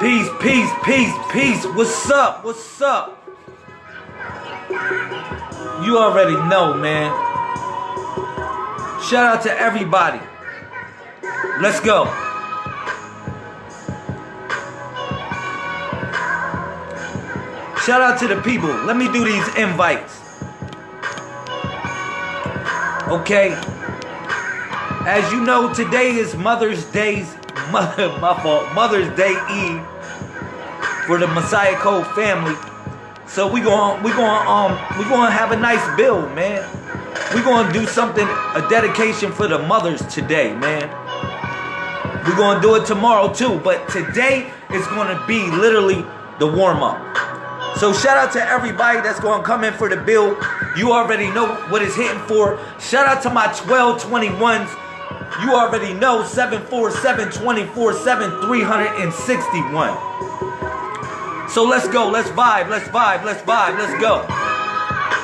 Peace, peace, peace, peace. What's up? What's up? You already know, man. Shout out to everybody. Let's go. Shout out to the people. Let me do these invites. Okay. As you know, today is Mother's Day's mother, my fault, Mother's Day Eve for the Messiah Code family. So we going we going um we going to have a nice build, man. We going to do something a dedication for the mothers today, man. We're going to do it tomorrow too, but today is going to be literally the warm up. So shout out to everybody that's going to come in for the build. You already know what it's hitting for. Shout out to my 1221s. You already know 747 24 7 361. So let's go. Let's vibe. Let's vibe. Let's vibe. Let's go.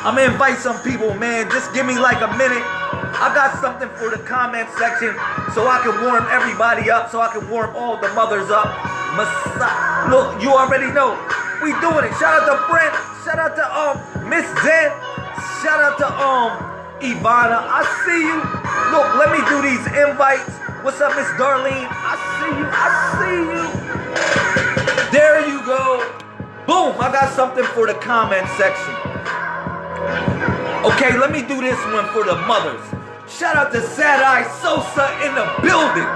I'm to invite some people, man. Just give me like a minute. I got something for the comment section so I can warm everybody up, so I can warm all the mothers up. Look, you already know. We doing it. Shout out to Brent. Shout out to um Miss Zen. Shout out to um Ivana. I see you. Look, let me do these invites. What's up, Miss Darlene? I see you. I see you. There you go. Boom. I got something for the comment section. Okay, let me do this one for the mothers. Shout out to Sad Eye Sosa in the building.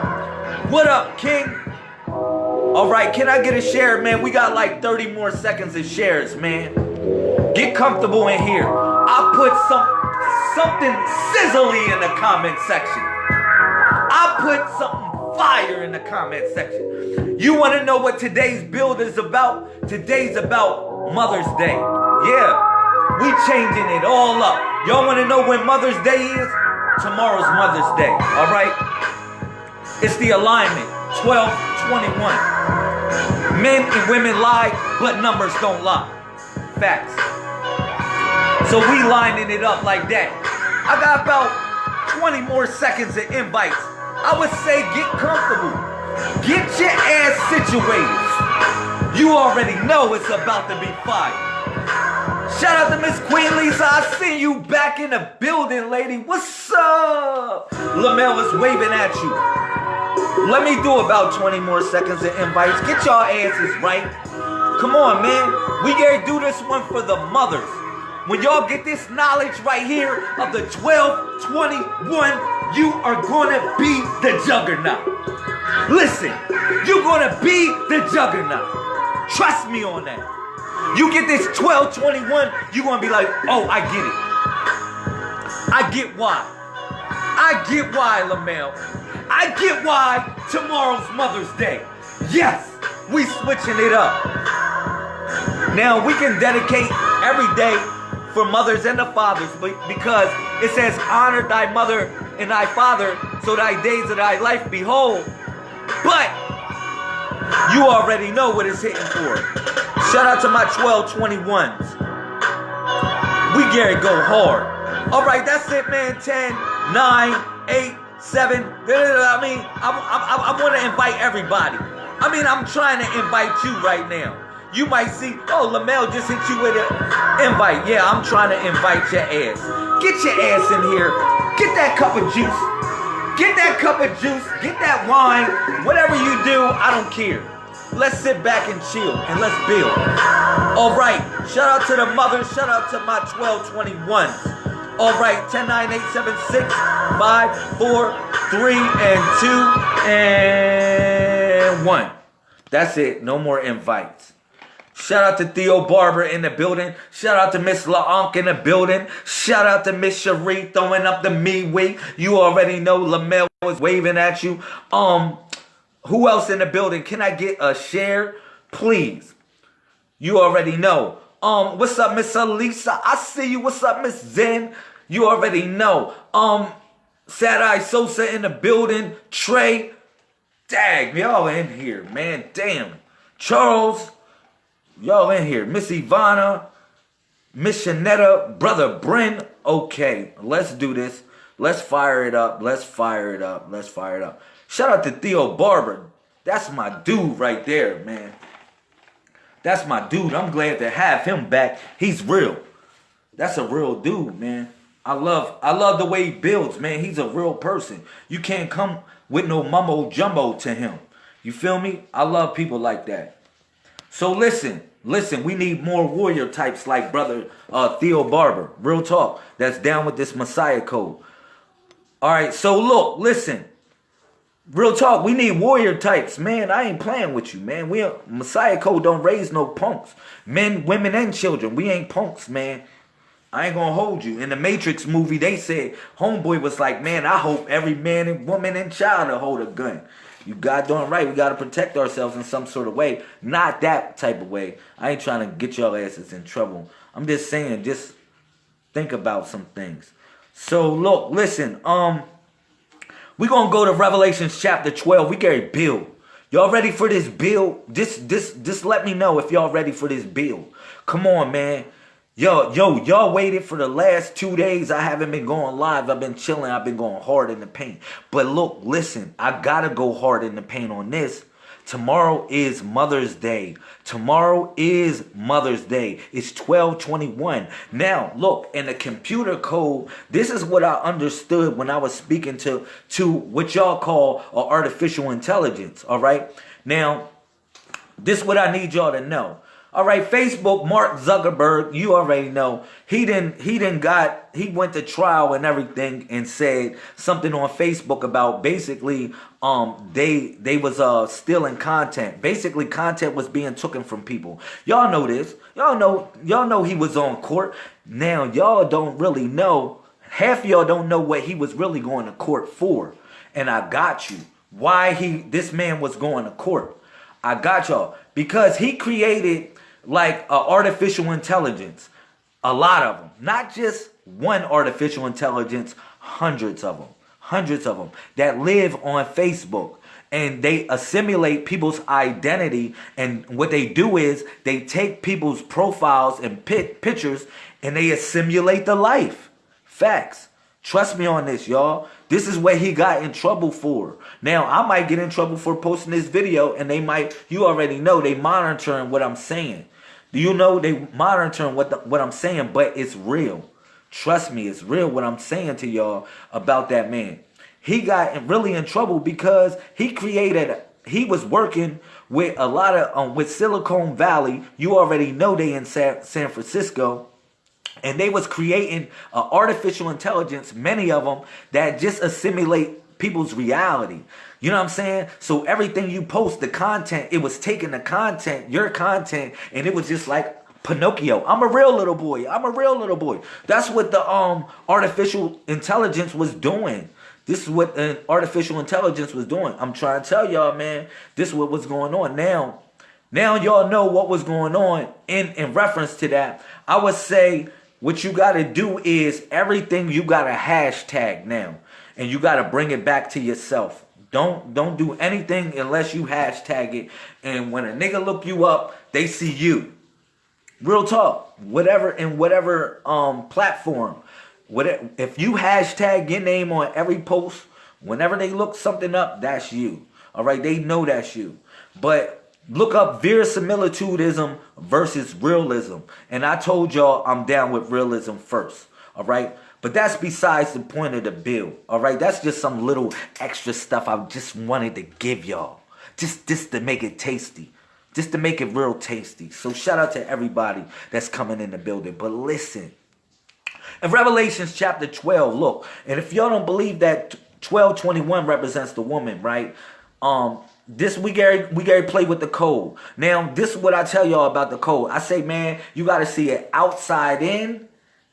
What up, King? All right, can I get a share, man? We got like 30 more seconds of shares, man. Get comfortable in here. I put some something sizzly in the comment section. I put something fire in the comment section. You want to know what today's build is about? Today's about Mother's Day. Yeah, we changing it all up. Y'all want to know when Mother's Day is? Tomorrow's Mother's Day. All right. It's the alignment. 1221. Men and women lie, but numbers don't lie. Facts. So we lining it up like that. I got about 20 more seconds of invites. I would say get comfortable. Get your ass situated. You already know it's about to be fire. Shout out to Miss Queen Lisa. I see you back in the building, lady. What's up? Lamel is waving at you. Let me do about 20 more seconds of invites. Get y'all asses right. Come on, man. We gotta do this one for the mothers. When y'all get this knowledge right here of the 1221, you are gonna be the juggernaut. Listen, you're gonna be the juggernaut. Trust me on that. You get this 1221, you're gonna be like, oh, I get it. I get why. I get why, Lamel. I get why tomorrow's Mother's Day. Yes, we switching it up. Now we can dedicate every day for mothers and the fathers because it says honor thy mother and thy father so thy days of thy life be whole. But you already know what it's hitting for. Shout out to my 1221s. We Gary go hard. All right, that's it, man. 10, 9, 8, 7. I mean, I, I, I want to invite everybody. I mean, I'm trying to invite you right now. You might see, oh, Lamel just hit you with an invite. Yeah, I'm trying to invite your ass. Get your ass in here. Get that cup of juice. Get that cup of juice. Get that wine. Whatever you do, I don't care. Let's sit back and chill and let's build. All right. Shout out to the mothers. Shout out to my 1221s. All right. 10, 9, 8, 7, 6, 5, 4, 3, and 2, and 1. That's it. No more invites. Shout out to Theo Barber in the building. Shout out to Miss LaOnk in the building. Shout out to Miss Cherie throwing up the me week. You already know Lamel was waving at you. Um, who else in the building? Can I get a share, please? You already know. Um, what's up, Miss Elisa? I see you. What's up, Miss Zen? You already know. Um, Sad Eye Sosa in the building. Trey. Dag, y'all in here, man. Damn. Charles. Y'all in here. Miss Ivana. Miss Shanetta. Brother Bryn. Okay, let's do this. Let's fire it up. Let's fire it up. Let's fire it up. Shout out to Theo Barber. That's my dude right there, man. That's my dude. I'm glad to have him back. He's real. That's a real dude, man. I love I love the way he builds, man. He's a real person. You can't come with no mumbo jumbo to him. You feel me? I love people like that. So listen, listen, we need more warrior types like brother uh, Theo Barber. Real talk. That's down with this Messiah code. All right, so look, listen. Real talk, we need warrior types, man. I ain't playing with you, man. We Messiah code don't raise no punks, men, women, and children. We ain't punks, man. I ain't gonna hold you. In the Matrix movie, they said Homeboy was like, "Man, I hope every man and woman and child will hold a gun." You got doing right. We gotta protect ourselves in some sort of way, not that type of way. I ain't trying to get y'all asses in trouble. I'm just saying, just think about some things. So look, listen. Um. We're gonna go to Revelations chapter 12. We get build. Y'all ready for this build? This this just let me know if y'all ready for this build. Come on, man. Yo, yo, y'all waited for the last two days. I haven't been going live. I've been chilling. I've been going hard in the paint. But look, listen, I gotta go hard in the paint on this Tomorrow is Mother's Day. Tomorrow is Mother's Day. It's 1221. Now, look, in the computer code, this is what I understood when I was speaking to, to what y'all call artificial intelligence, all right? Now, this is what I need y'all to know. All right, Facebook, Mark Zuckerberg, you already know. He didn't he didn't got he went to trial and everything and said something on Facebook about basically um they they was uh stealing content. Basically content was being taken from people. Y'all know this. Y'all know y'all know he was on court. Now y'all don't really know half y'all don't know what he was really going to court for. And I got you. Why he this man was going to court. I got y'all because he created like uh, artificial intelligence. A lot of them. Not just one artificial intelligence, hundreds of them. Hundreds of them that live on Facebook. And they assimilate people's identity. And what they do is they take people's profiles and pit pictures and they assimilate the life. Facts. Trust me on this, y'all. This is what he got in trouble for. Now, I might get in trouble for posting this video and they might, you already know, they monitoring what I'm saying. Do you know they monitoring what the, what I'm saying, but it's real. Trust me, it's real what I'm saying to y'all about that man. He got really in trouble because he created he was working with a lot of um, with Silicon Valley. You already know they in San, San Francisco. And they was creating uh, artificial intelligence, many of them, that just assimilate people's reality. You know what I'm saying? So everything you post, the content, it was taking the content, your content, and it was just like Pinocchio. I'm a real little boy. I'm a real little boy. That's what the um artificial intelligence was doing. This is what an artificial intelligence was doing. I'm trying to tell y'all, man, this is what was going on. Now, now y'all know what was going on in, in reference to that. I would say what you got to do is everything you got to hashtag now. And you got to bring it back to yourself. Don't don't do anything unless you hashtag it. And when a nigga look you up, they see you. Real talk. Whatever in whatever um platform. Whatever, if you hashtag your name on every post, whenever they look something up, that's you. All right, they know that's you. But look up verisimilitudism versus realism. And I told y'all I'm down with realism first. All right. But that's besides the point of the bill. All right, that's just some little extra stuff I just wanted to give y'all. Just, just to make it tasty. Just to make it real tasty. So shout out to everybody that's coming in the building. But listen, in Revelations chapter 12, look, and if y'all don't believe that 1221 represents the woman, right? Um, this we Gary we Gary play with the code. Now, this is what I tell y'all about the code. I say, man, you gotta see it outside in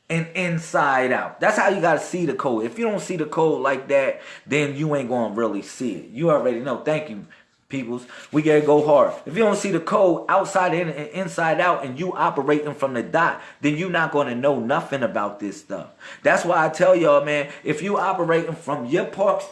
and inside out. That's how you got to see the code. If you don't see the code like that, then you ain't to really see it. You already know. Thank you, peoples. We got to go hard. If you don't see the code outside in and inside out and you operating from the dot, then you're not to know nothing about this stuff. That's why I tell y'all, man, if you operating from your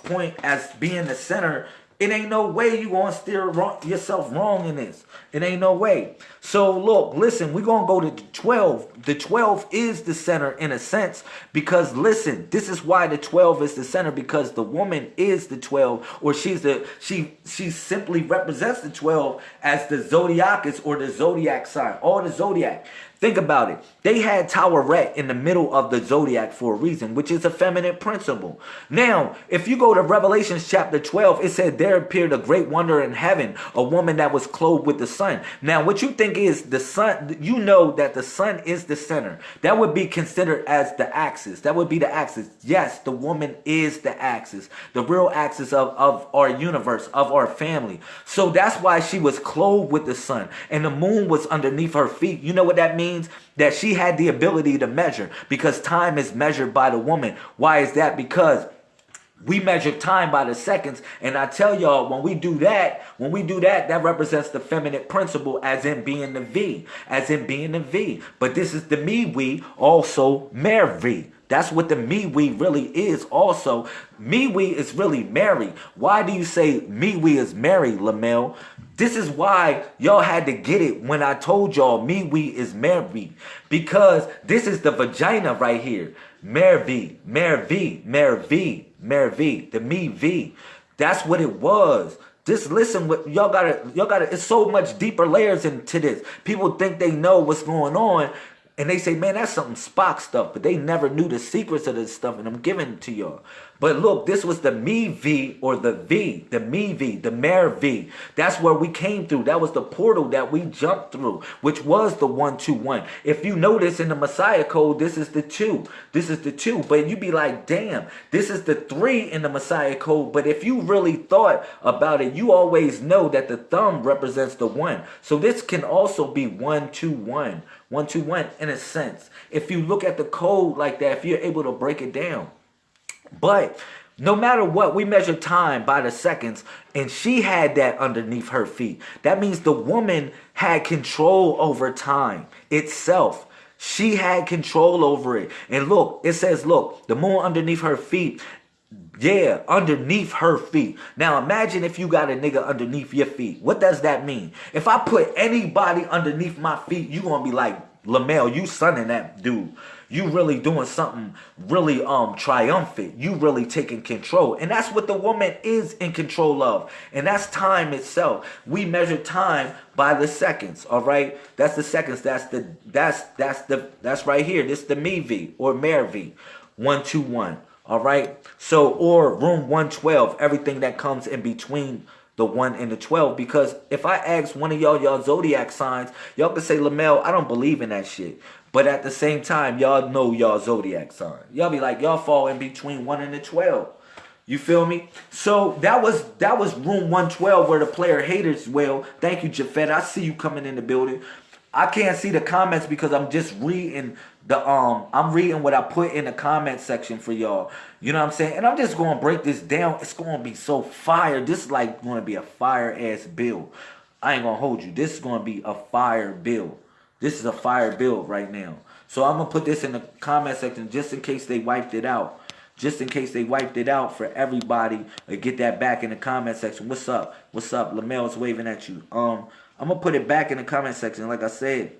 point as being the center It ain't no way you gonna steer wrong, yourself wrong in this. It ain't no way. So look, listen, we're gonna go to 12. The 12 is the center in a sense because listen, this is why the 12 is the center because the woman is the 12, or she's the she she simply represents the 12 as the zodiacus or the zodiac sign, or the zodiac. Think about it. They had Taweret in the middle of the zodiac for a reason, which is a feminine principle. Now, if you go to Revelations chapter 12, it said there appeared a great wonder in heaven, a woman that was clothed with the sun. Now, what you think is the sun, you know that the sun is the center. That would be considered as the axis. That would be the axis. Yes, the woman is the axis, the real axis of, of our universe, of our family. So that's why she was clothed with the sun and the moon was underneath her feet. You know what that means? Means that she had the ability to measure because time is measured by the woman. Why is that? Because we measure time by the seconds. And I tell y'all, when we do that, when we do that, that represents the feminine principle as in being the V, as in being the V. But this is the me, we, also Mary. That's what the me we really is also. Me we is really Mary. Why do you say me we is Mary, Lamel? This is why y'all had to get it when I told y'all me we is Mary. Because this is the vagina right here. Mary, V, Mary, V, Mary, Mary, V, the me V. That's what it was. Just listen what y'all gotta y'all gotta it's so much deeper layers into this. People think they know what's going on and they say, man, that's something Spock stuff, but they never knew the secrets of this stuff, and I'm giving it to y'all. But look, this was the me V or the V, the me V, the mare V. That's where we came through. That was the portal that we jumped through, which was the one, two, one. If you notice in the Messiah code, this is the two. This is the two. But you'd be like, damn, this is the three in the Messiah code. But if you really thought about it, you always know that the thumb represents the one. So this can also be one, two, one one, two, one, in a sense. If you look at the code like that, if you're able to break it down. But no matter what, we measure time by the seconds, and she had that underneath her feet. That means the woman had control over time itself. She had control over it. And look, it says, look, the moon underneath her feet yeah, underneath her feet. Now imagine if you got a nigga underneath your feet. What does that mean? If I put anybody underneath my feet, you gonna be like, Lamel, you sunning that dude. You really doing something really um triumphant. You really taking control. And that's what the woman is in control of. And that's time itself. We measure time by the seconds, all right? That's the seconds. That's the that's that's the that's right here. This the MEV or MERV 121. All right. So, or room 112, everything that comes in between the 1 and the 12. Because if I ask one of y'all, y'all zodiac signs, y'all can say, Lamel, I don't believe in that shit. But at the same time, y'all know y'all zodiac sign. Y'all be like, y'all fall in between 1 and the 12. You feel me? So that was that was room 112 where the player haters well. Thank you, Jafet. I see you coming in the building. I can't see the comments because I'm just reading the um I'm reading what I put in the comment section for y'all. You know what I'm saying? And I'm just to break this down. It's to be so fire. This is like to be a fire ass bill. I ain't to hold you. This is to be a fire bill. This is a fire bill right now. So I'm to put this in the comment section just in case they wiped it out. Just in case they wiped it out for everybody. Get that back in the comment section. What's up? What's up? Lamel's waving at you. Um, I'm to put it back in the comment section like I said.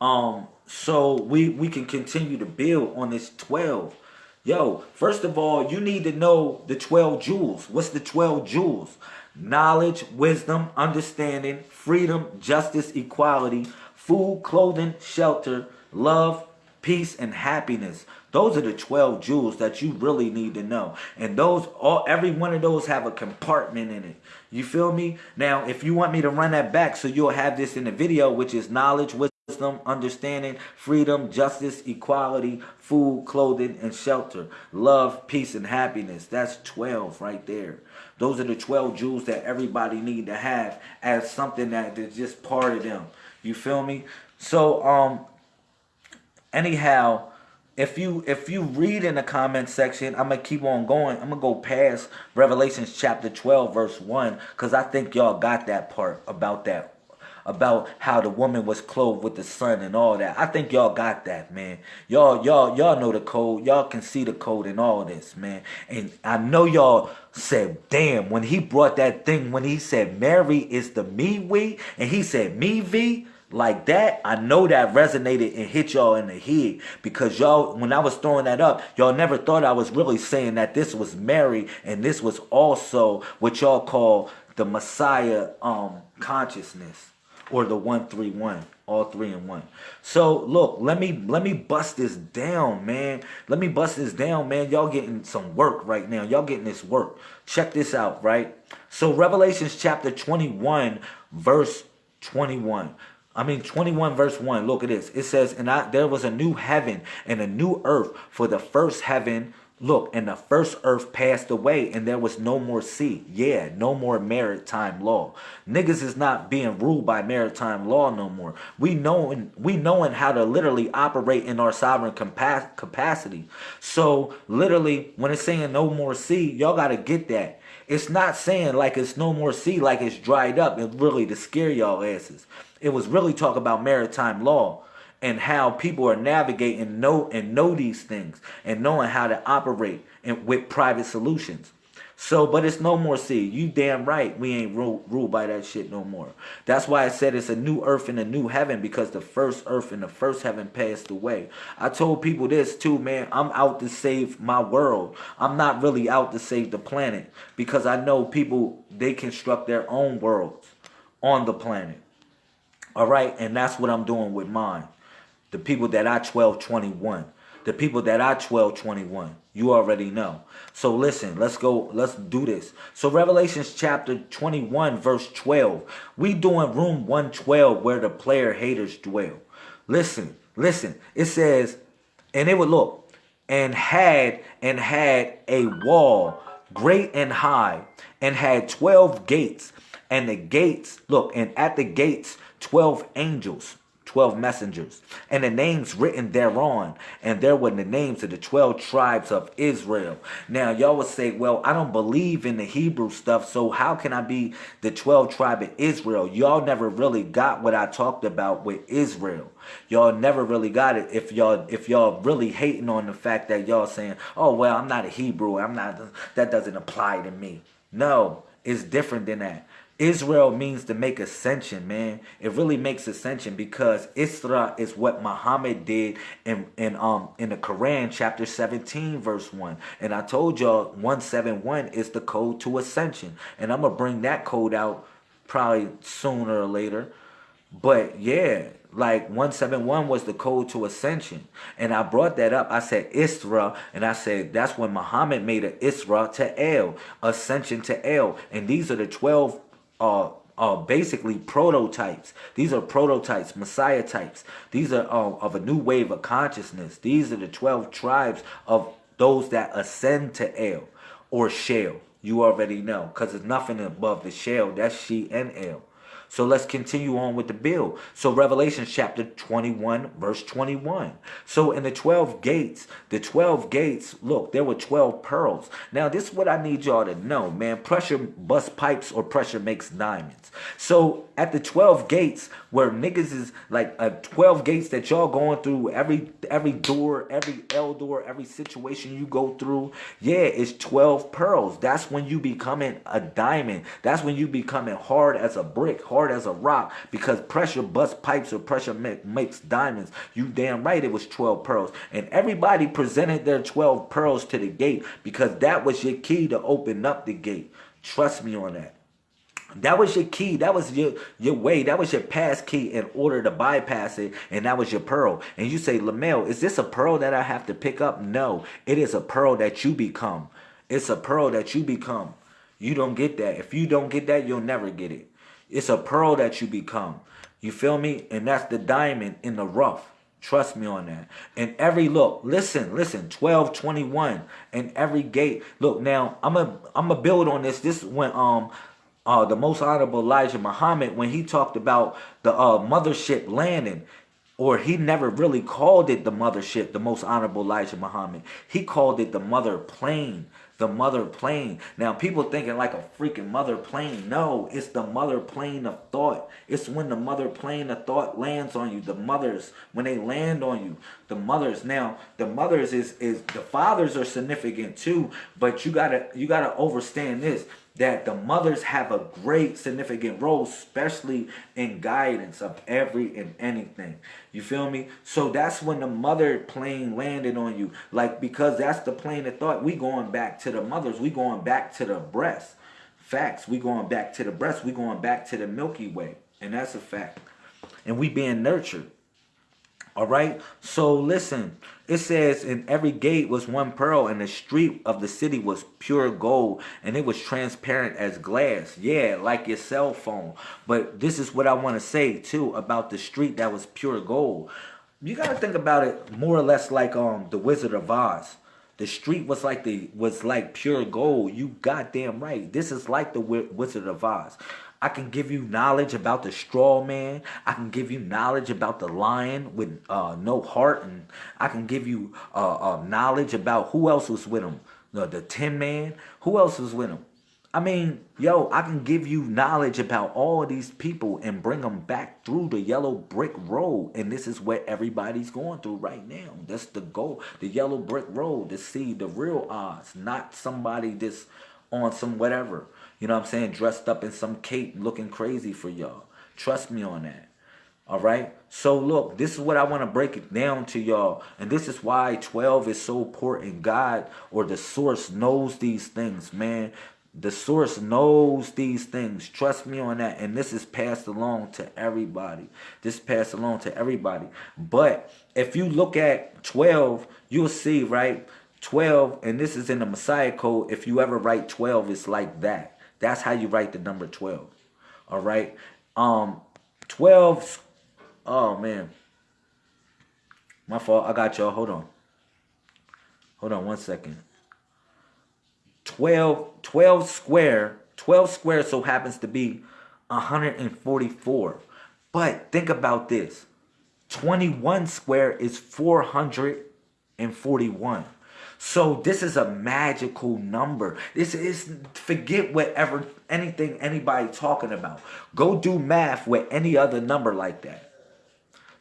Um, so we we can continue to build on this 12 yo first of all you need to know the 12 jewels. What's the 12 jewels? Knowledge wisdom understanding freedom justice equality food clothing shelter love peace and happiness. Those are the 12 jewels that you really need to know. And those all every one of those have a compartment in it. You feel me? Now if you want me to run that back so you'll have this in the video which is knowledge wisdom wisdom, understanding, freedom, justice, equality, food, clothing, and shelter, love, peace, and happiness. That's 12 right there. Those are the 12 jewels that everybody need to have as something that is just part of them. You feel me? So, um, anyhow, if you if you read in the comment section, I'm gonna keep on going. I'm gonna go past Revelations chapter 12, verse 1, because I think y'all got that part about that about how the woman was clothed with the sun and all that. I think y'all got that, man. Y'all, y'all, y'all know the code. Y'all can see the code in all this, man. And I know y'all said, damn, when he brought that thing, when he said Mary is the me we, and he said me v, like that, I know that resonated and hit y'all in the head because y'all, when I was throwing that up, y'all never thought I was really saying that this was Mary and this was also what y'all call the Messiah um consciousness or the 131 all three in one. So look let me let me bust this down man. Let me bust this down man. Y'all getting some work right now. Y'all getting this work. Check this out right? So revelations chapter 21 verse 21 I mean 21 verse 1 look at this. It says and I, there was a new heaven and a new earth for the first heaven Look, and the first earth passed away and there was no more sea. Yeah, no more maritime law. Niggas is not being ruled by maritime law no more. We knowing we knowing how to literally operate in our sovereign capacity. So literally when it's saying no more sea, y'all got to get that. It's not saying like it's no more sea, like it's dried up. and really to scare y'all asses. It was really talk about maritime law and how people are navigating know and know these things and knowing how to operate and with private solutions. So, but it's no more sea. You damn right we ain't ruled, ruled by that shit no more. That's why I said it's a new earth and a new heaven because the first earth and the first heaven passed away. I told people this too, man. I'm out to save my world. I'm not really out to save the planet because I know people, they construct their own worlds on the planet. All right, and that's what I'm doing with mine. The people that I 1221. The people that I 1221. You already know. So listen, let's go. Let's do this. So Revelations chapter 21 verse 12. We doing room 112 where the player haters dwell. Listen, listen. It says, and it would look, and had, and had a wall great and high, and had 12 gates. And the gates, look, and at the gates, 12 angels 12 messengers, and the names written thereon, and there were the names of the 12 tribes of Israel. Now, y'all would say, well, I don't believe in the Hebrew stuff, so how can I be the 12 tribe of Israel? Y'all never really got what I talked about with Israel. Y'all never really got it if y'all if y'all really hating on the fact that y'all saying, oh, well, I'm not a Hebrew. I'm not, that doesn't apply to me. No, it's different than that. Israel means to make ascension, man. It really makes ascension because Isra is what Muhammad did in, in um in the Quran chapter 17 verse 1. And I told y'all 171 is the code to ascension. And I'm gonna bring that code out probably sooner or later. But yeah, like 171 was the code to ascension. And I brought that up. I said Isra, and I said that's when Muhammad made an Isra to El, ascension to El. And these are the 12 are basically prototypes. These are prototypes, Messiah types. These are uh, of a new wave of consciousness. These are the 12 tribes of those that ascend to El or Shale. You already know because there's nothing above the Shale. That's She and El. So let's continue on with the bill. So Revelation chapter 21, verse 21. So in the 12 gates, the 12 gates, look, there were 12 pearls. Now this is what I need y'all to know, man. Pressure busts pipes or pressure makes diamonds. So at the 12 gates where niggas is like uh, 12 gates that y'all going through every every door, every L door, every situation you go through. Yeah, it's 12 pearls. That's when you becoming a diamond. That's when you becoming hard as a brick, hard as a rock because pressure busts pipes or pressure make, makes diamonds. You damn right it was 12 pearls. And everybody presented their 12 pearls to the gate because that was your key to open up the gate. Trust me on that. That was your key. That was your, your way. That was your pass key in order to bypass it. And that was your pearl. And you say, Lamel, is this a pearl that I have to pick up? No, it is a pearl that you become. It's a pearl that you become. You don't get that. If you don't get that, you'll never get it. It's a pearl that you become. You feel me? And that's the diamond in the rough. Trust me on that. And every look, listen, listen, 12, 21, and every gate. Look, now I'm a I'm a build on this. This when um uh, the most honorable Elijah Muhammad when he talked about the uh, mothership landing or he never really called it the mothership, the most honorable Elijah Muhammad. He called it the mother plane, the mother plane. Now people thinking like a freaking mother plane. No, it's the mother plane of thought. It's when the mother plane of thought lands on you. The mothers, when they land on you, the mothers. Now the mothers is is the fathers are significant too, but you gotta you gotta understand this that the mothers have a great significant role, especially in guidance of every and anything. You feel me? So that's when the mother plane landed on you. Like, because that's the plane of thought. We going back to the mothers. We going back to the breast. Facts. We going back to the breast. We going back to the Milky Way. And that's a fact. And we being nurtured. All right. So listen, it says in every gate was one pearl and the street of the city was pure gold and it was transparent as glass. Yeah, like your cell phone. But this is what I want to say too about the street that was pure gold. You got to think about it more or less like um the Wizard of Oz. The street was like the was like pure gold. You goddamn right. This is like the Wizard of Oz. I can give you knowledge about the straw man. I can give you knowledge about the lion with uh, no heart. And I can give you uh, uh, knowledge about who else was with him. The, the Tin Man. Who else was with him? I mean, yo, I can give you knowledge about all these people and bring them back through the yellow brick road. And this is what everybody's going through right now. That's the goal. The yellow brick road to see the real odds, not somebody that's on some whatever. You know what I'm saying? Dressed up in some cape looking crazy for y'all. Trust me on that. All right. So look, this is what I want to break it down to y'all. And this is why 12 is so important. God or the source knows these things, man. The source knows these things. Trust me on that. And this is passed along to everybody. This passed along to everybody. But if you look at 12, you'll see, right? 12, and this is in the Messiah code. If you ever write 12, it's like that. That's how you write the number 12. All right. Um, 12. Oh, man. My fault. I got y'all. Hold on. Hold on one second. 12, 12 square. 12 square so happens to be 144. But think about this. 21 square is 441. So this is a magical number. This is forget whatever anything anybody talking about. Go do math with any other number like that.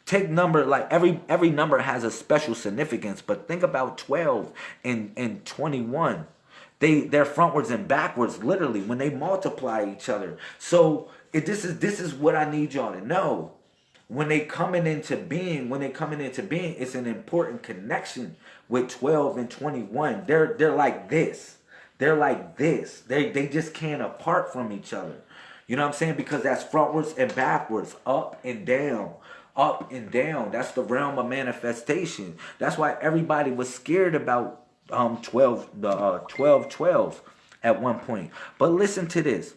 Take number like every every number has a special significance, but think about 12 and, and 21. They they're frontwards and backwards, literally, when they multiply each other. So it, this is this is what I need y'all to know when they coming into being, when they coming into being, it's an important connection with 12 and 21. They're they're like this. They're like this. They they just can't apart from each other. You know what I'm saying? Because that's frontwards and backwards, up and down, up and down. That's the realm of manifestation. That's why everybody was scared about um 12 the uh, 12 12 at one point. But listen to this.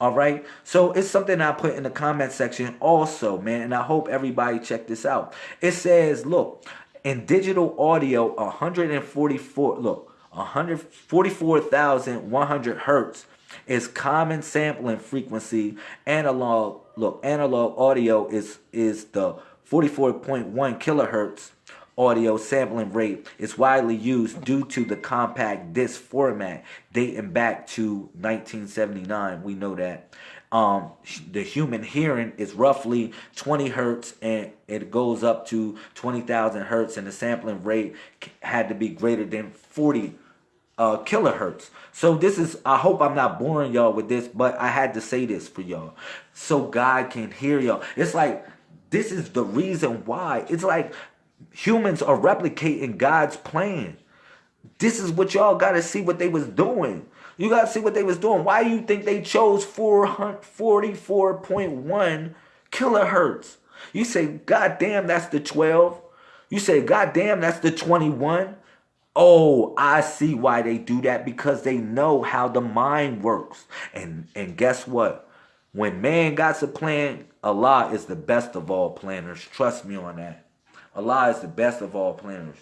All right. So it's something I put in the comment section also, man. And I hope everybody check this out. It says, look, in digital audio, 144, look, 144,100 hertz is common sampling frequency. Analog, look, analog audio is, is the 44.1 kilohertz audio sampling rate is widely used due to the compact disc format dating back to 1979. We know that. Um, the human hearing is roughly 20 hertz and it goes up to 20,000 hertz and the sampling rate had to be greater than 40 uh, kilohertz. So this is, I hope I'm not boring y'all with this, but I had to say this for y'all. So God can hear y'all. It's like, this is the reason why. It's like humans are replicating God's plan. This is what y'all got to see what they was doing. You got to see what they was doing. Why you think they chose 444.1 kilohertz? You say, God damn, that's the 12. You say, God damn, that's the 21. Oh, I see why they do that because they know how the mind works. And and guess what? When man got a plan, Allah is the best of all planners. Trust me on that. Allah is the best of all planners.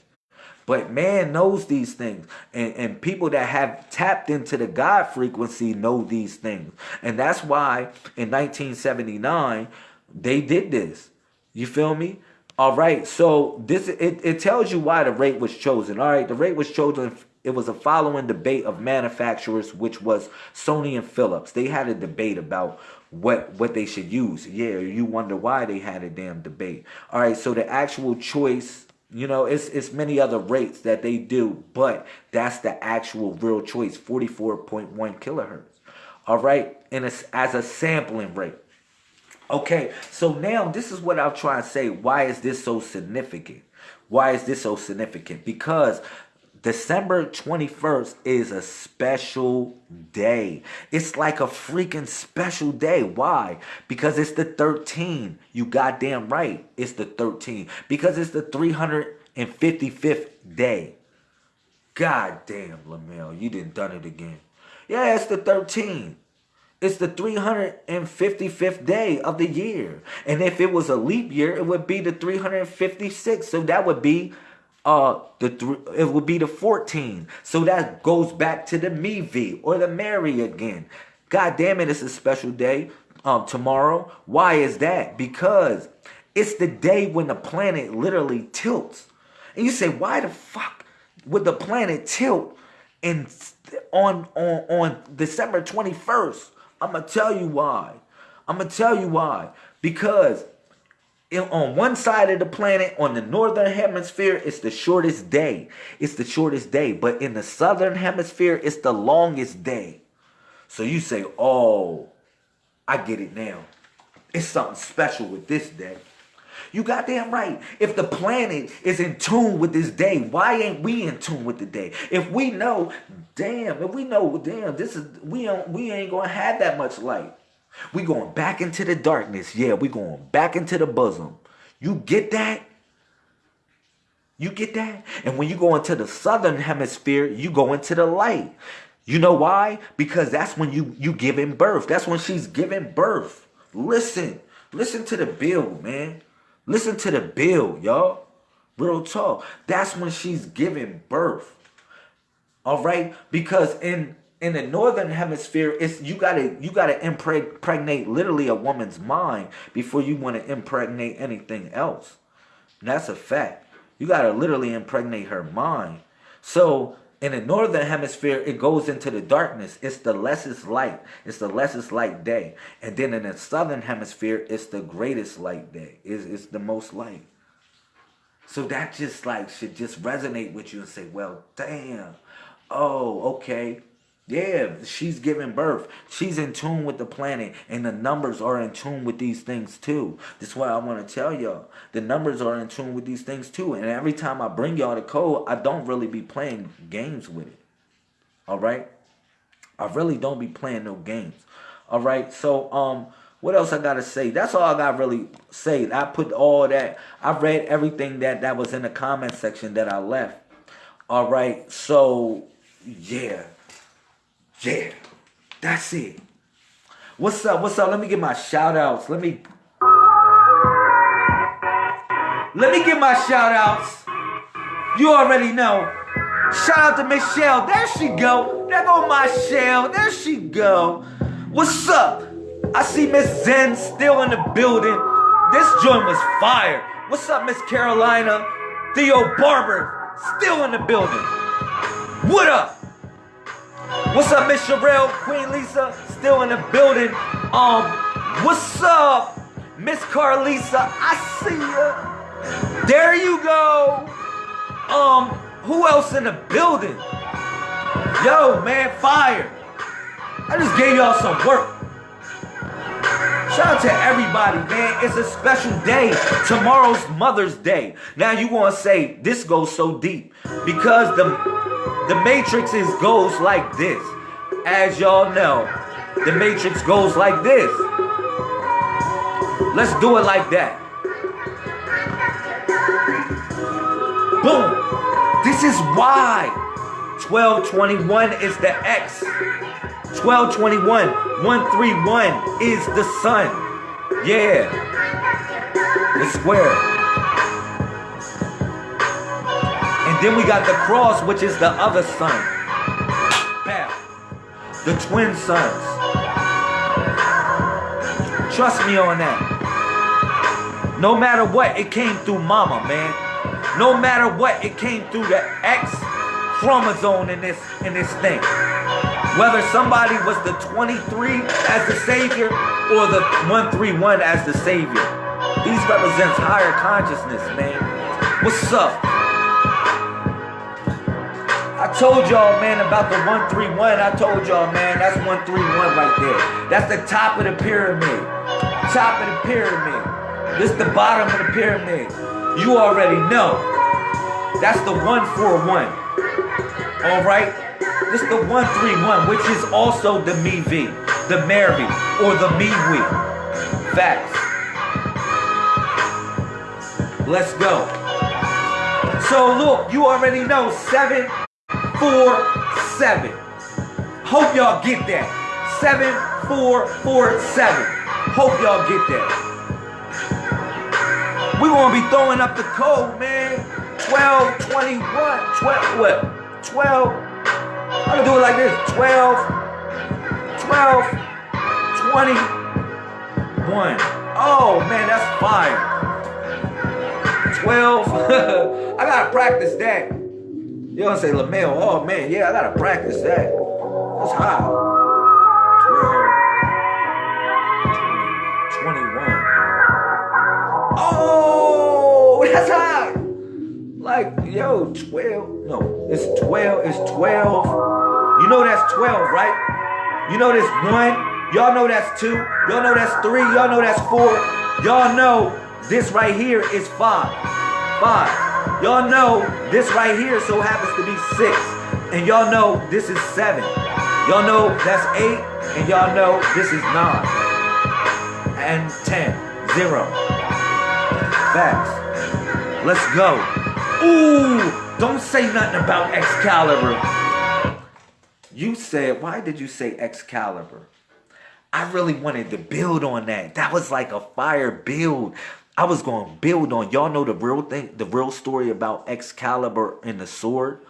But man knows these things. And, and people that have tapped into the God frequency know these things. And that's why in 1979, they did this. You feel me? All right, so this it, it tells you why the rate was chosen. All right, the rate was chosen. It was a following debate of manufacturers, which was Sony and Philips. They had a debate about what what they should use. Yeah, you wonder why they had a damn debate. All right, so the actual choice, you know, it's it's many other rates that they do, but that's the actual real choice, 44.1 kilohertz. All right, and it's as a sampling rate. Okay, so now this is what I'll try to say. Why is this so significant? Why is this so significant? Because December 21st is a special day. It's like a freaking special day. Why? Because it's the 13. You goddamn right. It's the 13. Because it's the 355th day. God damn, Lamel, you didn't done it again. Yeah, it's the 13. It's the 355th day of the year. And if it was a leap year, it would be the 356th. So that would be uh the th- it would be the 14. So that goes back to the Mevi or the Mary again. God damn it, it's a special day um tomorrow. Why is that? Because it's the day when the planet literally tilts. And you say, why the fuck would the planet tilt and on on on December 21st? I'm gonna tell you why. I'm gonna tell you why. Because on one side of the planet, on the northern hemisphere, it's the shortest day. It's the shortest day. But in the southern hemisphere, it's the longest day. So you say, oh, I get it now. It's something special with this day. You goddamn right. If the planet is in tune with this day, why ain't we in tune with the day? If we know, damn, if we know, damn, this is we don't we ain't gonna have that much light. We going back into the darkness. Yeah, we going back into the bosom. You get that? You get that? And when you go into the southern hemisphere, you go into the light. You know why? Because that's when you you giving birth. That's when she's giving birth. Listen. Listen to the bill, man. Listen to the bill, y'all. Real talk. That's when she's giving birth. All right? Because in in the northern hemisphere, it's you gotta you gotta impregnate literally a woman's mind before you want to impregnate anything else. And that's a fact. You gotta literally impregnate her mind. So in the northern hemisphere, it goes into the darkness. It's the lessest light. It's the lessest light day. And then in the southern hemisphere, it's the greatest light day. It's, it's the most light. So that just like should just resonate with you and say, well, damn. Oh, okay. Yeah, she's giving birth. She's in tune with the planet, and the numbers are in tune with these things too. That's why I want to tell y'all. The numbers are in tune with these things too. And every time I bring y'all the code, I don't really be playing games with it. All right? I really don't be playing no games. All right? So, um, what else I gotta say? That's all I gotta really say. I put all that. I read everything that that was in the comment section that I left. All right. So, yeah. Yeah, that's it. What's up? What's up? Let me get my shout outs. Let me let me get my shout outs. You already know. Shout out to Michelle. There she go. There go my shell. There she go. What's up? I see Miss Zen still in the building. This joint was fire. What's up, Miss Carolina? Theo Barber still in the building. What up? What's up, Miss Sherelle? Queen Lisa still in the building. Um, what's up, Miss Carlisa? I see ya. There you go. Um, who else in the building? Yo, man, fire. I just gave y'all some work. Shout out to everybody, man. It's a special day. Tomorrow's Mother's Day. Now you want to say this goes so deep because the the matrix is goes like this. As y'all know, the matrix goes like this. Let's do it like that. Boom. This is why 1221 is the X. 1221, 131 is the sun. Yeah. The square. Then we got the cross, which is the other son. Bam. The twin sons. Trust me on that. No matter what, it came through mama, man. No matter what, it came through the X chromosome in this in this thing. Whether somebody was the 23 as the savior or the 131 as the savior. These represents higher consciousness, man. What's up? Told y'all, man, about the 131. I told y'all, man, that's 131 right there. That's the top of the pyramid. Top of the pyramid. This the bottom of the pyramid. You already know. That's the 141. All right? This the 131, which is also the me V, the Mary, or the me we. Facts. Let's go. So look, you already know seven, four, seven. Hope y'all get that. Seven, four, four, seven. Hope y'all get that. We're gonna be throwing up the code, man. 12, 21, 12, what? 12. I'm gonna do it like this. 12, 12, 21. Oh man, that's fire. 12. I gotta practice that. You don't say Lamel, oh man, yeah, I gotta practice that. That's high. 12, 21. Oh, that's high. Like, yo, 12. No, it's 12. It's 12. You know that's 12, right? You know this one. Y'all know that's two. Y'all know that's three. Y'all know that's four. Y'all know this right here is five. Five. Y'all know this right here so happens to be six. And y'all know this is seven. Y'all know that's eight. And y'all know this is nine. And ten. Zero. Facts. Let's go. Ooh, don't say nothing about Excalibur. You said, why did you say Excalibur? I really wanted to build on that. That was like a fire build. I was going to build on. Y'all know the real thing, the real story about Excalibur and the sword.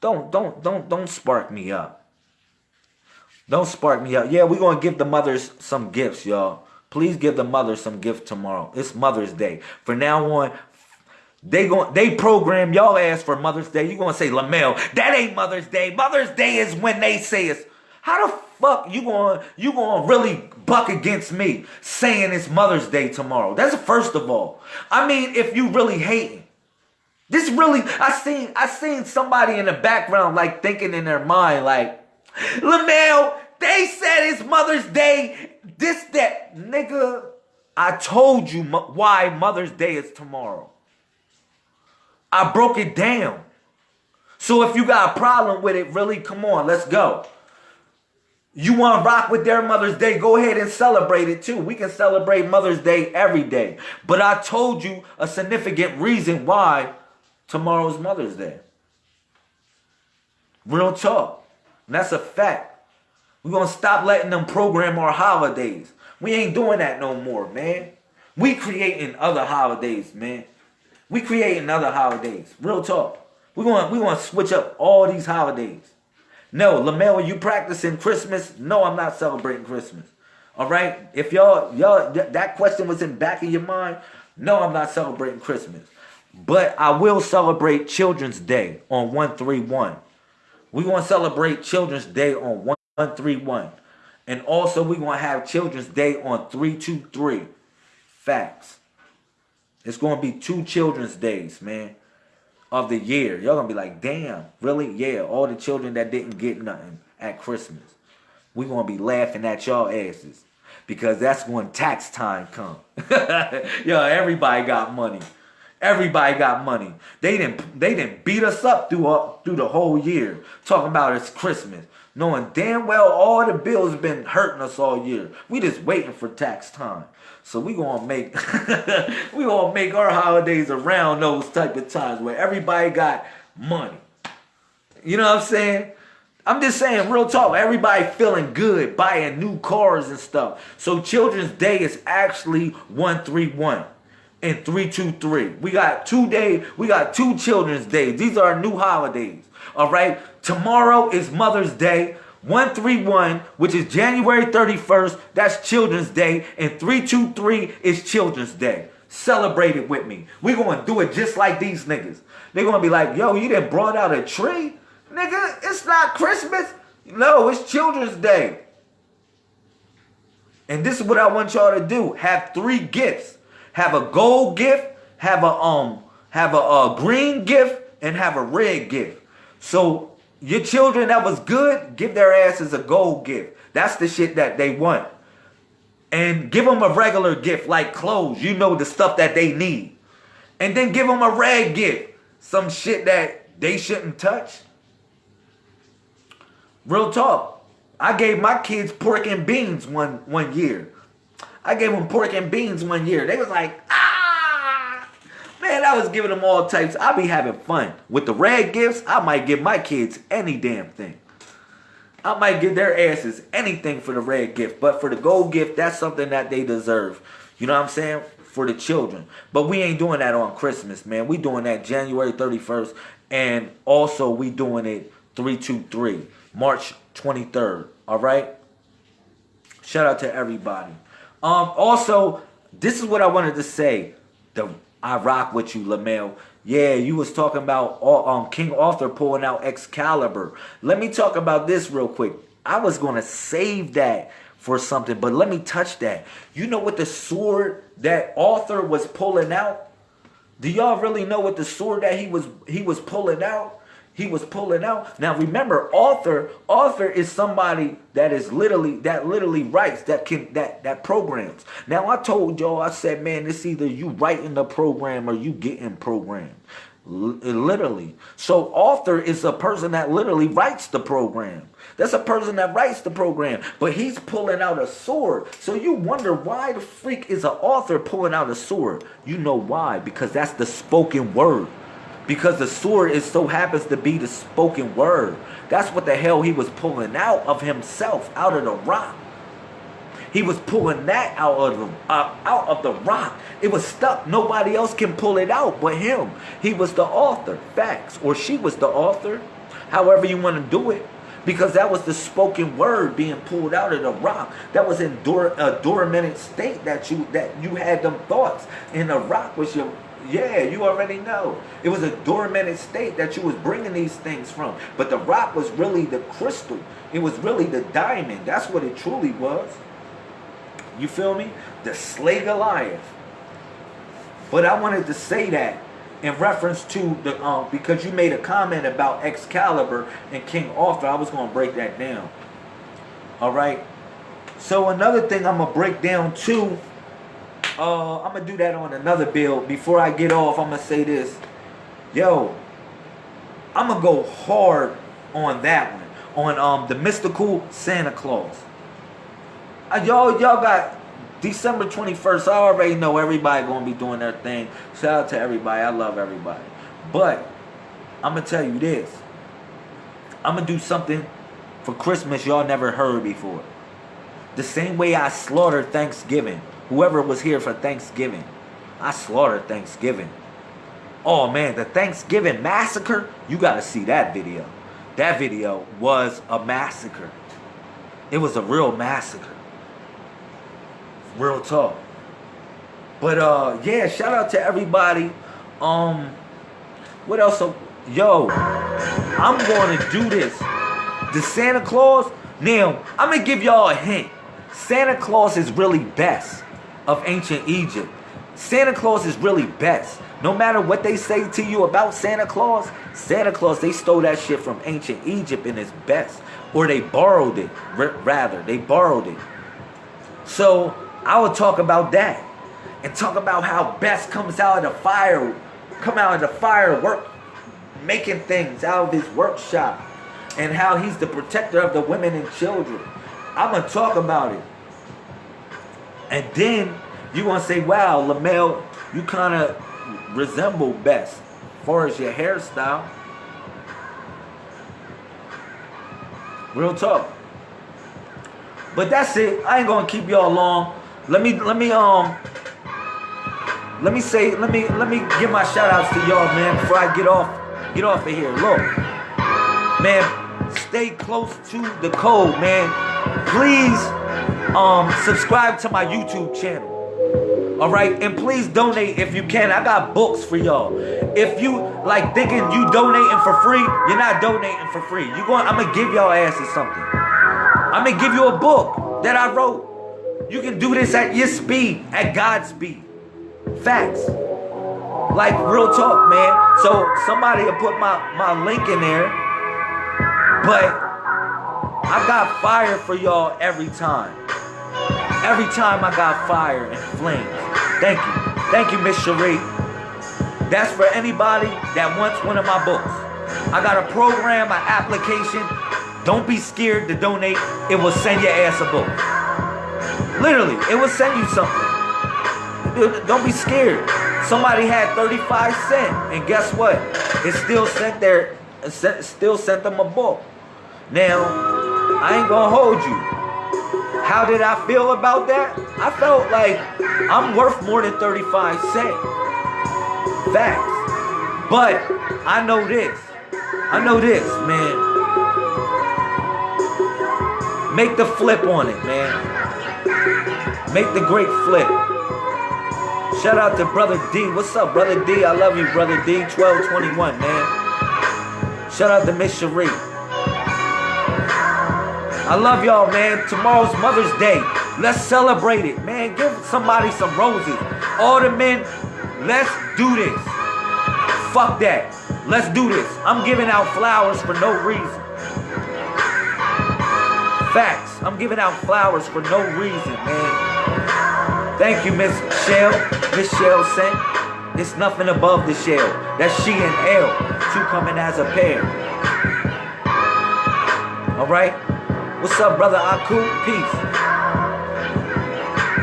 Don't, don't, don't, don't spark me up. Don't spark me up. Yeah, we're going to give the mothers some gifts, y'all. Please give the mothers some gift tomorrow. It's Mother's Day. For now on, they going they program y'all ass for Mother's Day. You gonna say Lamel? That ain't Mother's Day. Mother's Day is when they say it's. How the fuck you going you going to really buck against me saying it's Mother's Day tomorrow? That's first of all. I mean, if you really hating. This really I seen I seen somebody in the background like thinking in their mind like, Lamel, they said it's Mother's Day. This that nigga. I told you why Mother's Day is tomorrow. I broke it down. So if you got a problem with it, really, come on, let's go. You want to rock with their Mother's Day, go ahead and celebrate it too. We can celebrate Mother's Day every day. But I told you a significant reason why tomorrow's Mother's Day. Real talk. And that's a fact. We're going to stop letting them program our holidays. We ain't doing that no more, man. We creating other holidays, man. We creating other holidays. Real talk. We want to switch up all these holidays. No, Lamel, are you practicing Christmas? No, I'm not celebrating Christmas. All right? If y'all y'all that question was in back of your mind, no, I'm not celebrating Christmas. But I will celebrate Children's Day on 131. We want to celebrate Children's Day on 131. And also we want to have Children's Day on 323. Facts. It's going to be two Children's Days, man, of the year. Y'all to be like, damn, really? Yeah, all the children that didn't get nothing at Christmas. we to be laughing at y'all asses because that's when tax time come. Yo, everybody got money. Everybody got money. They didn't they didn't beat us up through uh, through the whole year talking about it's Christmas, knowing damn well all the bills been hurting us all year. We just waiting for tax time. So we gonna make we gonna make our holidays around those type of times where everybody got money. You know what I'm saying? I'm just saying, real talk. Everybody feeling good, buying new cars and stuff. So Children's Day is actually 131 and 323. We got two day, we got two Children's Days. These are new holidays. All right. Tomorrow is Mother's Day. 131, which is January 31st, that's Children's Day, and 323 is Children's Day. celebrate it with me. we gonna do it just like these niggas. they gonna be like, yo, you didn't brought out a tree? Nigga, it's not Christmas. No, it's Children's Day. And this is what I want y'all to do. Have three gifts. Have a gold gift, have a um, have a, a green gift, and have a red gift. So your children that was good, give their asses a gold gift. That's the shit that they want. And give them a regular gift like clothes. You know the stuff that they need. And then give them a red gift. Some shit that they shouldn't touch. Real talk. I gave my kids pork and beans one one year. I gave them pork and beans one year. They was like, ah, man, I was giving them all types. I be having fun. With the red gifts, I might give my kids any damn thing. I might give their asses anything for the red gift. But for the gold gift, that's something that they deserve. You know what I'm saying? For the children. But we ain't doing that on Christmas, man. We doing that January 31st. And also we doing it 323. March 23rd. All right. Shout out to everybody. Um. Also, this is what I wanted to say. The I rock with you, Lamel. Yeah, you was talking about um King Arthur pulling out Excalibur. Let me talk about this real quick. I was gonna save that for something, but let me touch that. You know what the sword that Arthur was pulling out? Do y'all really know what the sword that he was he was pulling out? He was pulling out. Now remember, author, author is somebody that is literally that literally writes that can that that programs. Now I told y'all, I said, man, it's either you writing the program or you getting programmed. Literally. So author is a person that literally writes the program. That's a person that writes the program. But he's pulling out a sword. So you wonder why the freak is an author pulling out a sword. You know why? Because that's the spoken word because the sword is so happens to be the spoken word. That's what the hell he was pulling out of himself, out of the rock. He was pulling that out of the uh, out of the rock. It was stuck. Nobody else can pull it out but him. He was the author. Facts. Or she was the author. However you want to do it. Because that was the spoken word being pulled out of the rock. That was in a dormant state that you that you had them thoughts. And the rock was your yeah, you already know. It was a dormant state that you was bringing these things from. But the rock was really the crystal. It was really the diamond. That's what it truly was. You feel me? The slay Goliath. But I wanted to say that in reference to the um because you made a comment about Excalibur and King Arthur. I was gonna break that down. All right. So another thing I'm gonna break down too uh, I'm gonna do that on another build. Before I get off, I'm gonna say this. Yo, I'm gonna go hard on that one. On um the mystical Santa Claus. Uh, y'all, y'all got December 21st. I already know everybody gonna be doing their thing. Shout out to everybody. I love everybody. But I'm gonna tell you this. I'm gonna do something for Christmas y'all never heard before. The same way I slaughtered Thanksgiving whoever was here for Thanksgiving. I slaughtered Thanksgiving. Oh man, the Thanksgiving massacre, you got to see that video. That video was a massacre. It was a real massacre. Real talk. But uh yeah, shout out to everybody. Um what else? Yo, I'm to do this. The Santa Claus, now, I'm to give y'all a hint. Santa Claus is really Bes of ancient Egypt. Santa Claus is really Bes. No matter what they say to you about Santa Claus, Santa Claus, they stole that shit from ancient Egypt and it's Bes. Or they borrowed it, rather. They borrowed it. So I will talk about that. And talk about how Bes comes out of the fire, come out of the firework, making things out of his workshop. And how he's the protector of the women and children. I'm going to talk about it. And then you want to say, wow, Lamel, you kind of resemble Bes as far as your hairstyle. Real talk. But that's it. I ain't gonna keep y'all long. Let me let me um let me say let me let me give my shout outs to y'all man before I get off get off of here. Look, man, stay close to the code, man. Please um, subscribe to my YouTube channel. All right, and please donate if you can. I got books for y'all. If you like thinking you donating for free, you're not donating for free. You going? I'm gonna give y'all asses something. I'm gonna give you a book that I wrote. You can do this at your speed, at God's speed. Facts. Like real talk, man. So somebody will put my my link in there, but I got fire for y'all every time. Every time I got fire and flames. Thank you. Thank you, Miss Cherie. That's for anybody that wants one of my books. I got a program, an application. Don't be scared to donate. It will send your ass a book. Literally, it will send you something. Don't be scared. Somebody had 35 cents, and guess what? It still sent their, still sent them a book. Now, I ain't gonna hold you. How did I feel about that? I felt like I'm worth more than 35 cents. Facts. But I know this. I know this, man. Make the flip on it, man. Make the great flip. Shout out to Brother D. What's up, Brother D? I love you, Brother D. 1221, man. Shout out to Miss Cherie. I love y'all, man. Tomorrow's Mother's Day. Let's celebrate it, man. Give somebody some roses. All the men, let's do this. Fuck that. Let's do this. I'm giving out flowers for no reason. Facts. I'm giving out flowers for no reason, man. Thank you, Miss Shell. Miss Shell sent. It's nothing above the shell. That's she and L. Two coming as a pair. All right? What's up, brother Aku? Peace.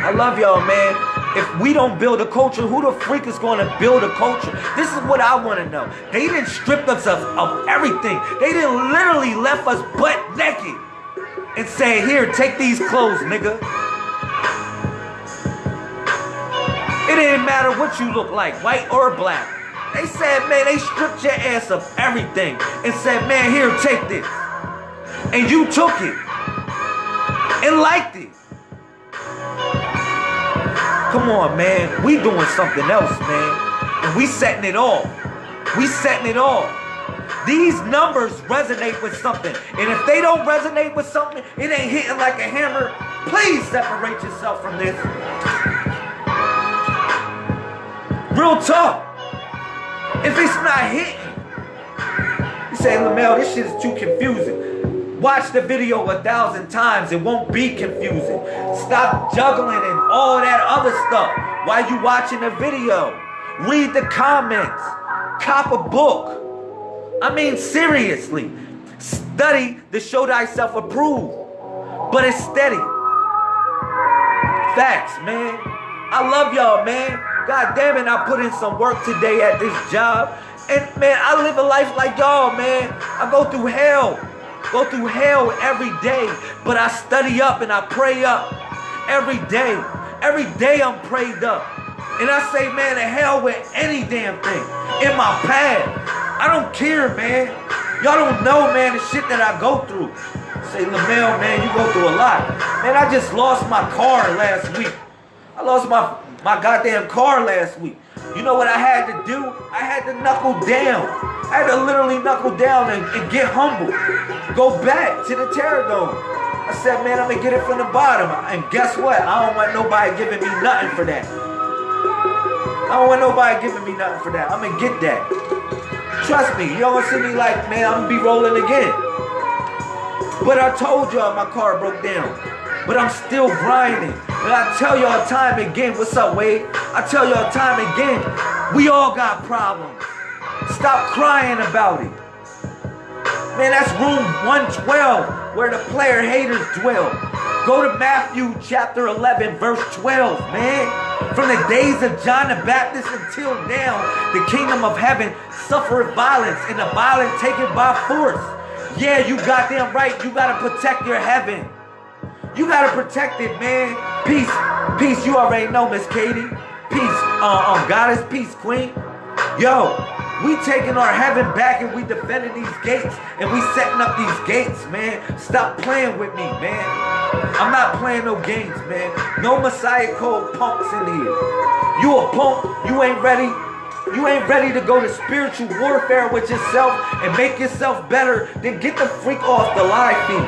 I love y'all, man. If we don't build a culture, who the freak is going to build a culture? This is what I want to know. They didn't strip us of, of everything. They didn't literally left us butt naked and say, here, take these clothes, nigga. It didn't matter what you look like, white or black. They said, man, they stripped your ass of everything and said, man, here, take this. And you took it and liked it. Come on, man. We doing something else, man. And we setting it off. We setting it off. These numbers resonate with something. And if they don't resonate with something, it ain't hitting like a hammer. Please separate yourself from this. Real talk. If it's not hitting, you say, Lamel, this shit is too confusing. Watch the video a thousand times. It won't be confusing. Stop juggling and all that other stuff while you watching the video. Read the comments. Cop a book. I mean, seriously. Study to show thyself approved. But it's steady. Facts, man. I love y'all, man. God damn it, I put in some work today at this job. And man, I live a life like y'all, man. I go through hell go through hell every day, but I study up and I pray up every day. Every day I'm prayed up. And I say, man, to hell with any damn thing in my path. I don't care, man. Y'all don't know, man, the shit that I go through. Say, Lamel, man, you go through a lot. Man, I just lost my car last week. I lost my, my goddamn car last week. You know what I had to do? I had to knuckle down. I had to literally knuckle down and, and get humble. Go back to the Terror Dome. I said, man, I'm gonna get it from the bottom. And guess what? I don't want nobody giving me nothing for that. I don't want nobody giving me nothing for that. I'm gonna get that. Trust me, you don't see me like, man, I'm gonna be rolling again. But I told y'all my car broke down. But I'm still grinding. And I tell y'all time again, what's up, Wade? I tell y'all time again, we all got problems. Stop crying about it. Man, that's room 112 where the player haters dwell. Go to Matthew chapter 11, verse 12, man. From the days of John the Baptist until now, the kingdom of heaven suffered violence, and the violent take it by force. Yeah, you got them right. You got to protect your heaven. You gotta protect it, man. Peace, peace. You already know, Miss Katie. Peace, uh, um, goddess, peace, queen. Yo, We taking our heaven back and we defending these gates and we setting up these gates, man. Stop playing with me, man. I'm not playing no games, man. No Messiah code punks in here. You a punk, you ain't ready. You ain't ready to go to spiritual warfare with yourself and make yourself better, then get the freak off the live feed.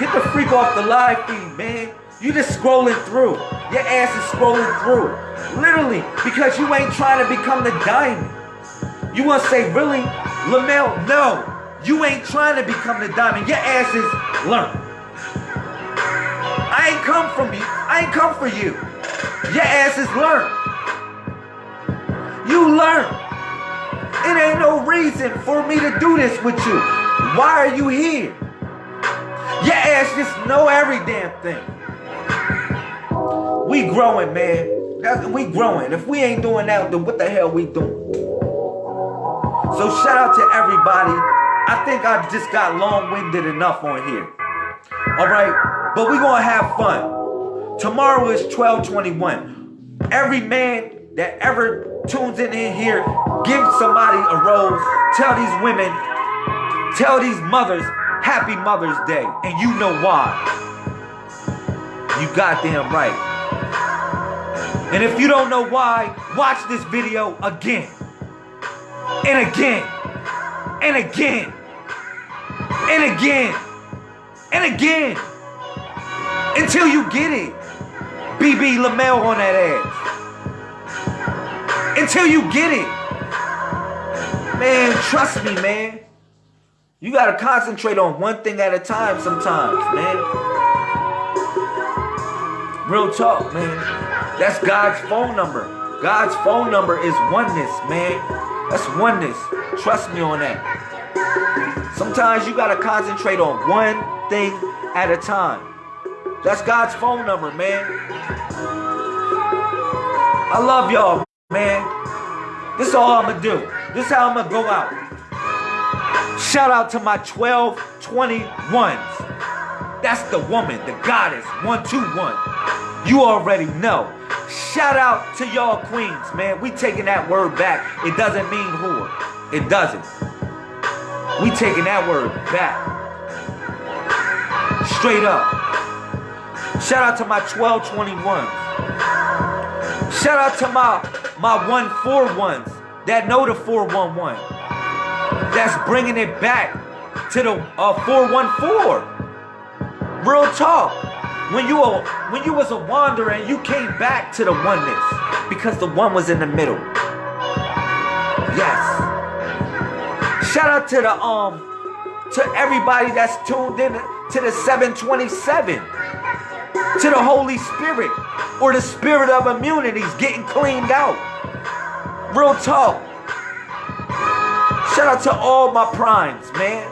Get the freak off the live feed, man. You just scrolling through. Your ass is scrolling through. Literally, because you ain't trying to become the diamond. You want to say, really? Lamel, no. You ain't trying to become the diamond. Your ass is learn. I ain't come from you. I ain't come for you. Your ass is learn. You learn. It ain't no reason for me to do this with you. Why are you here? Your ass just know every damn thing. We growing, man. We growing. If we ain't doing that, then what the hell we doing? So shout out to everybody. I think I just got long-winded enough on here. All right, but we gonna have fun. Tomorrow is 1221. Every man that ever tunes in here, give somebody a rose. Tell these women, tell these mothers, happy Mother's Day. And you know why. You goddamn right. And if you don't know why, watch this video again. And again. And again. And again. And again. Until you get it. BB Lamel on that ass. Until you get it. Man, trust me, man. You gotta concentrate on one thing at a time sometimes, man. Real talk, man. That's God's phone number. God's phone number is oneness, man. That's oneness. Trust me on that. Sometimes you got to concentrate on one thing at a time. That's God's phone number, man. I love y'all, man. This is all I'm going to do. This is how I'm going to go out. Shout out to my 1221s. That's the woman, the goddess, 121. You already know. Shout out to y'all queens, man. We taking that word back. It doesn't mean whore. It doesn't. We taking that word back. Straight up. Shout out to my 1221. Shout out to my my 141s that know the 411. That's bringing it back to the uh, 414. Real talk. When you were, when you was a wanderer and you came back to the oneness because the one was in the middle. Yes. Shout out to the um to everybody that's tuned in to the 727 to the Holy Spirit or the spirit of immunities getting cleaned out. Real talk. Shout out to all my primes, man.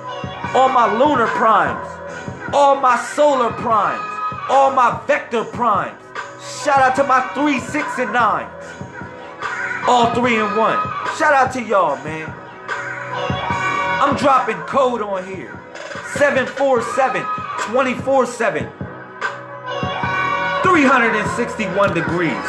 All my lunar primes. All my solar primes all my vector primes. Shout out to my three, six, and nine. All three in one. Shout out to y'all, man. I'm dropping code on here. 747 24 7. 361 degrees.